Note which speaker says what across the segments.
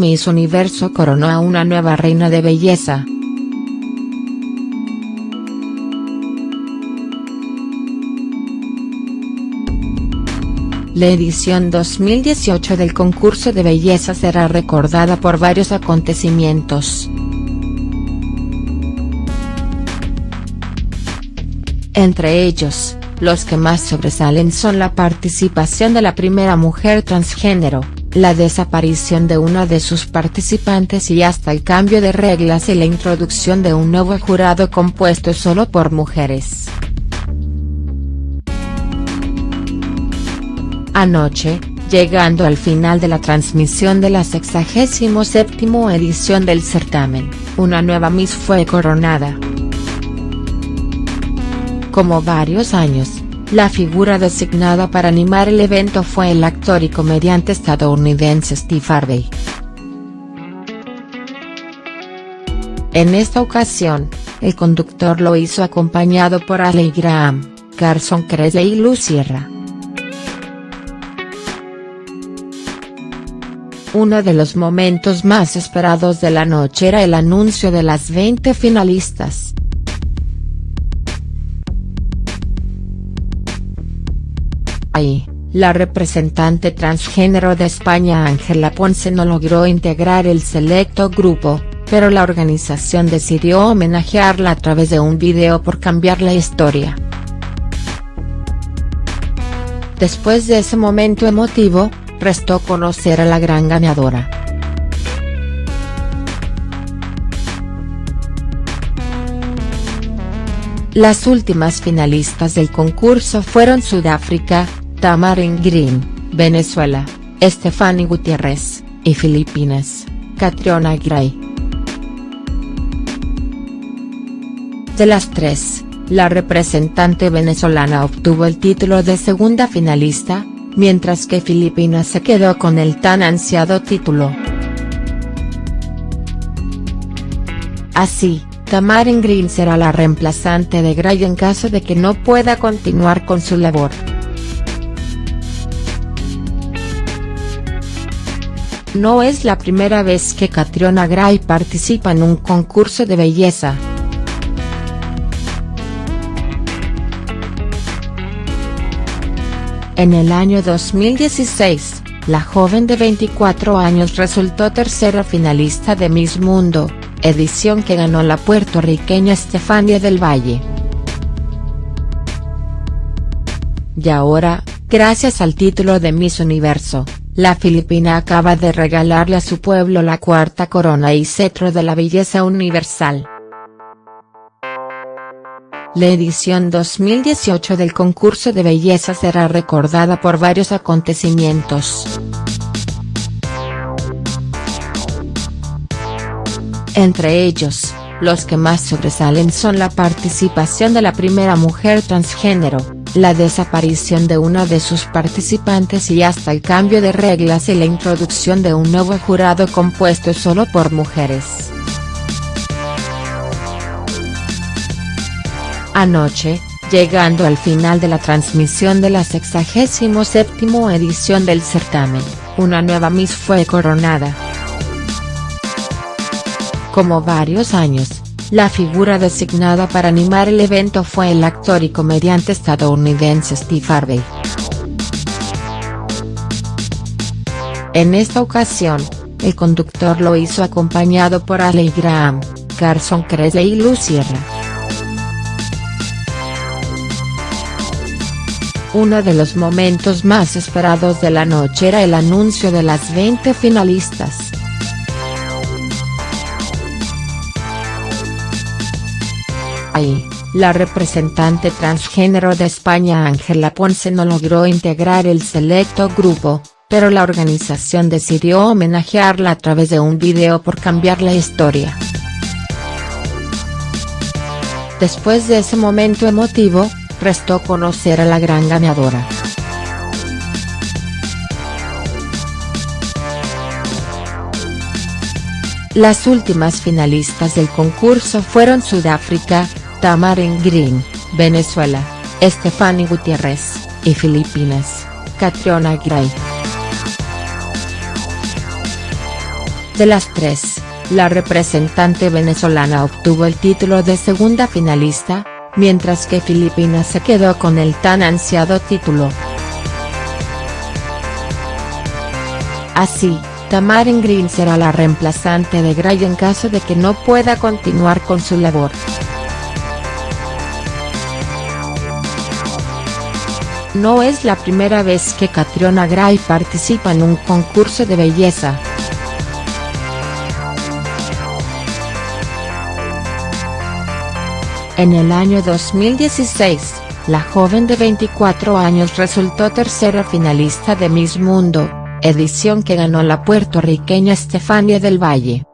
Speaker 1: Miss Universo coronó a una nueva reina de belleza. La edición 2018 del concurso de belleza será recordada por varios acontecimientos. Entre ellos, los que más sobresalen son la participación de la primera mujer transgénero, la desaparición de una de sus participantes y hasta el cambio de reglas y la introducción de un nuevo jurado compuesto solo por mujeres. Anoche, llegando al final de la transmisión de la 67 edición del certamen, una nueva Miss fue coronada. Como varios años, la figura designada para animar el evento fue el actor y comediante estadounidense Steve Harvey. En esta ocasión, el conductor lo hizo acompañado por Ali Graham, Carson Kresge y Luz Sierra. Uno de los momentos más esperados de la noche era el anuncio de las 20 finalistas. La representante transgénero de España Ángela Ponce no logró integrar el selecto grupo, pero la organización decidió homenajearla a través de un video por cambiar la historia. Después de ese momento emotivo, restó conocer a la gran ganadora. Las últimas finalistas del concurso fueron Sudáfrica, Tamarin Green, Venezuela, Stephanie Gutiérrez, y Filipinas, Catriona Gray. De las tres, la representante venezolana obtuvo el título de segunda finalista, mientras que Filipinas se quedó con el tan ansiado título. Así, Tamarin Green será la reemplazante de Gray en caso de que no pueda continuar con su labor. No es la primera vez que Catriona Gray participa en un concurso de belleza. En el año 2016, la joven de 24 años resultó tercera finalista de Miss Mundo, edición que ganó la puertorriqueña Estefania del Valle. Y ahora, gracias al título de Miss Universo, la filipina acaba de regalarle a su pueblo la cuarta corona y cetro de la belleza universal. La edición 2018 del concurso de belleza será recordada por varios acontecimientos. Entre ellos, los que más sobresalen son la participación de la primera mujer transgénero, la desaparición de una de sus participantes y hasta el cambio de reglas y la introducción de un nuevo jurado compuesto solo por mujeres. Anoche, llegando al final de la transmisión de la 67 edición del certamen, una nueva Miss fue coronada. Como varios años, la figura designada para animar el evento fue el actor y comediante estadounidense Steve Harvey. En esta ocasión, el conductor lo hizo acompañado por Ali Graham, Carson Kresge y Luz Sierra. Uno de los momentos más esperados de la noche era el anuncio de las 20 finalistas. La representante transgénero de España Ángela Ponce no logró integrar el selecto grupo, pero la organización decidió homenajearla a través de un video por cambiar la historia. Después de ese momento emotivo, restó conocer a la gran ganadora. Las últimas finalistas del concurso fueron Sudáfrica, Tamarin Green, Venezuela, Stephanie Gutiérrez, y Filipinas, Catriona Gray. De las tres, la representante venezolana obtuvo el título de segunda finalista, mientras que Filipinas se quedó con el tan ansiado título. Así, Tamarin Green será la reemplazante de Gray en caso de que no pueda continuar con su labor. No es la primera vez que Catriona Gray participa en un concurso de belleza. En el año 2016, la joven de 24 años resultó tercera finalista de Miss Mundo, edición que ganó la puertorriqueña Estefania del Valle.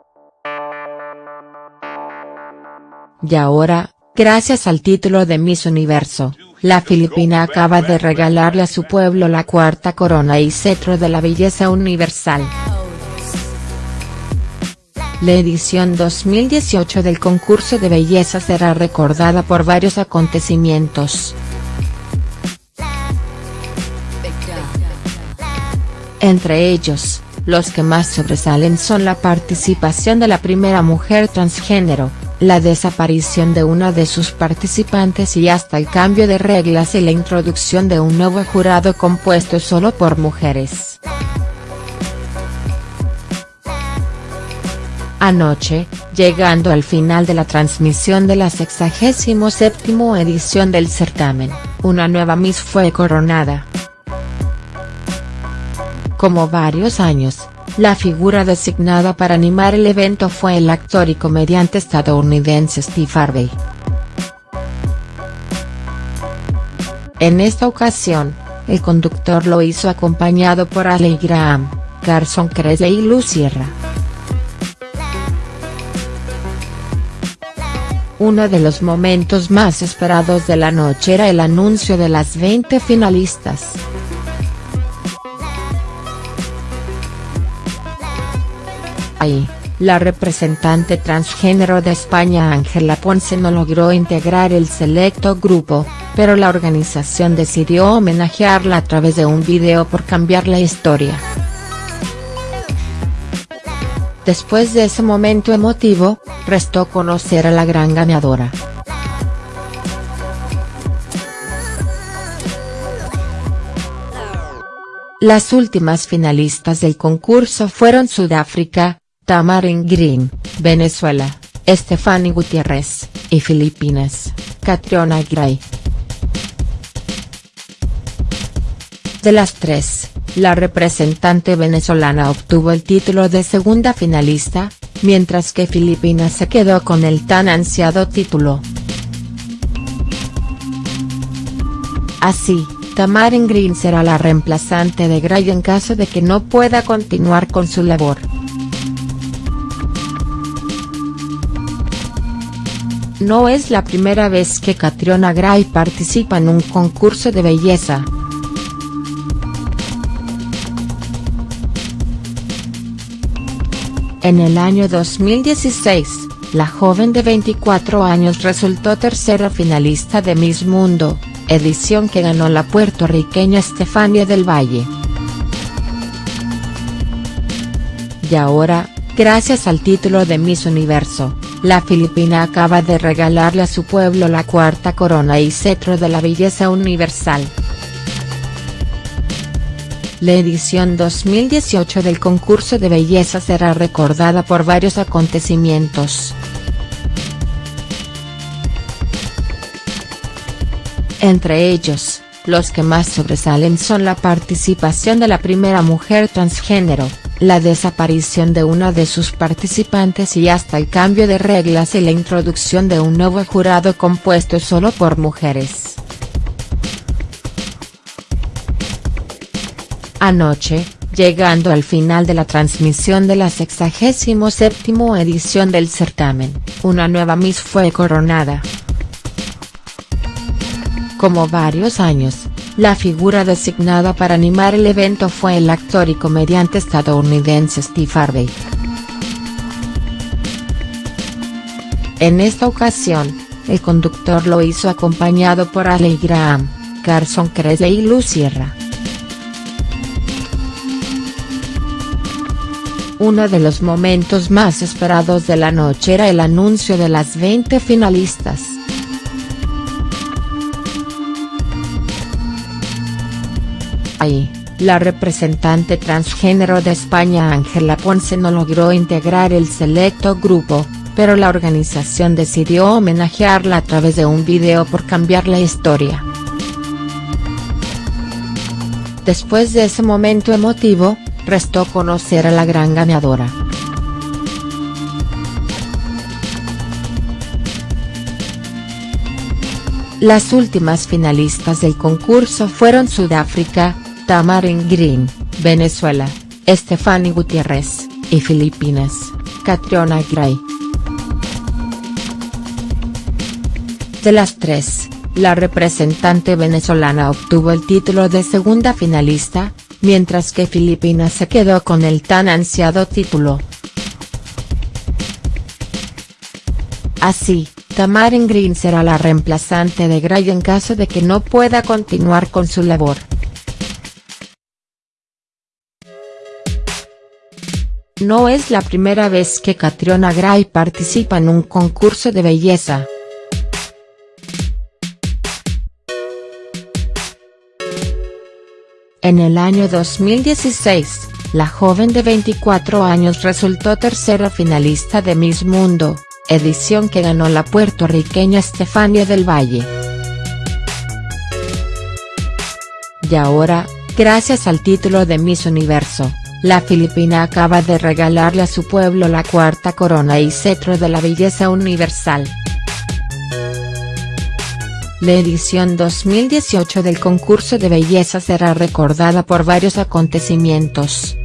Speaker 1: Y ahora, gracias al título de Miss Universo, la filipina acaba de regalarle a su pueblo la cuarta corona y cetro de la belleza universal. La edición 2018 del concurso de belleza será recordada por varios acontecimientos. Entre ellos, los que más sobresalen son la participación de la primera mujer transgénero, la desaparición de una de sus participantes y hasta el cambio de reglas y la introducción de un nuevo jurado compuesto solo por mujeres. Anoche, llegando al final de la transmisión de la 67 edición del certamen, una nueva Miss fue coronada. Como varios años, la figura designada para animar el evento fue el actor y comediante estadounidense Steve Harvey. En esta ocasión, el conductor lo hizo acompañado por Ali Graham, Carson Kresge y Luz Sierra. Uno de los momentos más esperados de la noche era el anuncio de las 20 finalistas. Ahí, la representante transgénero de España Ángela Ponce no logró integrar el selecto grupo, pero la organización decidió homenajearla a través de un video por cambiar la historia. Después de ese momento emotivo, restó conocer a la gran ganadora. Las últimas finalistas del concurso fueron Sudáfrica, Tamarin Green, Venezuela, Estefany Gutiérrez, y Filipinas, Catriona Gray. De las tres, la representante venezolana obtuvo el título de segunda finalista, mientras que Filipinas se quedó con el tan ansiado título. Así, Tamarin Green será la reemplazante de Gray en caso de que no pueda continuar con su labor. No es la primera vez que Catriona Gray participa en un concurso de belleza. En el año 2016, la joven de 24 años resultó tercera finalista de Miss Mundo, edición que ganó la puertorriqueña Estefania del Valle. Y ahora, gracias al título de Miss Universo, la filipina acaba de regalarle a su pueblo la cuarta corona y cetro de la belleza universal. La edición 2018 del concurso de belleza será recordada por varios acontecimientos. Entre ellos, los que más sobresalen son la participación de la primera mujer transgénero, la desaparición de una de sus participantes y hasta el cambio de reglas y la introducción de un nuevo jurado compuesto solo por mujeres. Anoche, llegando al final de la transmisión de la 67 edición del certamen, una nueva Miss fue coronada. Como varios años, la figura designada para animar el evento fue el actor y comediante estadounidense Steve Harvey. En esta ocasión, el conductor lo hizo acompañado por Ali Graham, Carson Kresge y Luz Sierra. Uno de los momentos más esperados de la noche era el anuncio de las 20 finalistas. Ahí, la representante transgénero de España Ángela Ponce no logró integrar el selecto grupo, pero la organización decidió homenajearla a través de un video por cambiar la historia. Después de ese momento emotivo, restó conocer a la gran ganadora. Las últimas finalistas del concurso fueron Sudáfrica, Tamarin Green, Venezuela, Stephanie Gutiérrez, y Filipinas, Catriona Gray. De las tres, la representante venezolana obtuvo el título de segunda finalista, mientras que Filipinas se quedó con el tan ansiado título. Así, Tamarin Green será la reemplazante de Gray en caso de que no pueda continuar con su labor. No es la primera vez que Catriona Gray participa en un concurso de belleza. En el año 2016, la joven de 24 años resultó tercera finalista de Miss Mundo, edición que ganó la puertorriqueña Estefania del Valle. Y ahora, gracias al título de Miss Universo, la filipina acaba de regalarle a su pueblo la cuarta corona y cetro de la belleza universal. La edición 2018 del concurso de belleza será recordada por varios acontecimientos.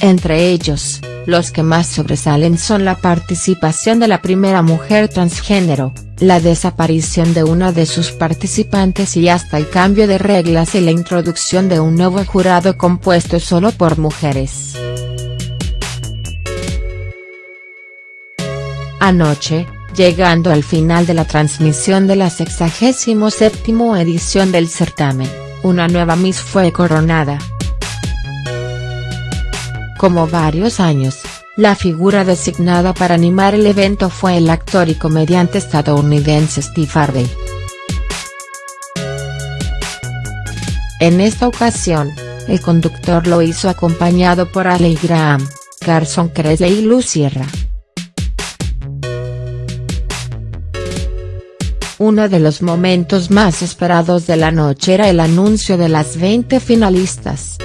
Speaker 1: Entre ellos, los que más sobresalen son la participación de la primera mujer transgénero, la desaparición de una de sus participantes y hasta el cambio de reglas y la introducción de un nuevo jurado compuesto solo por mujeres. Anoche, llegando al final de la transmisión de la 67 edición del certamen, una nueva Miss fue coronada. Como varios años, la figura designada para animar el evento fue el actor y comediante estadounidense Steve Harvey. En esta ocasión, el conductor lo hizo acompañado por Ali Graham, Carson Kressley y Luz Sierra. Uno de los momentos más esperados de la noche era el anuncio de las 20 finalistas.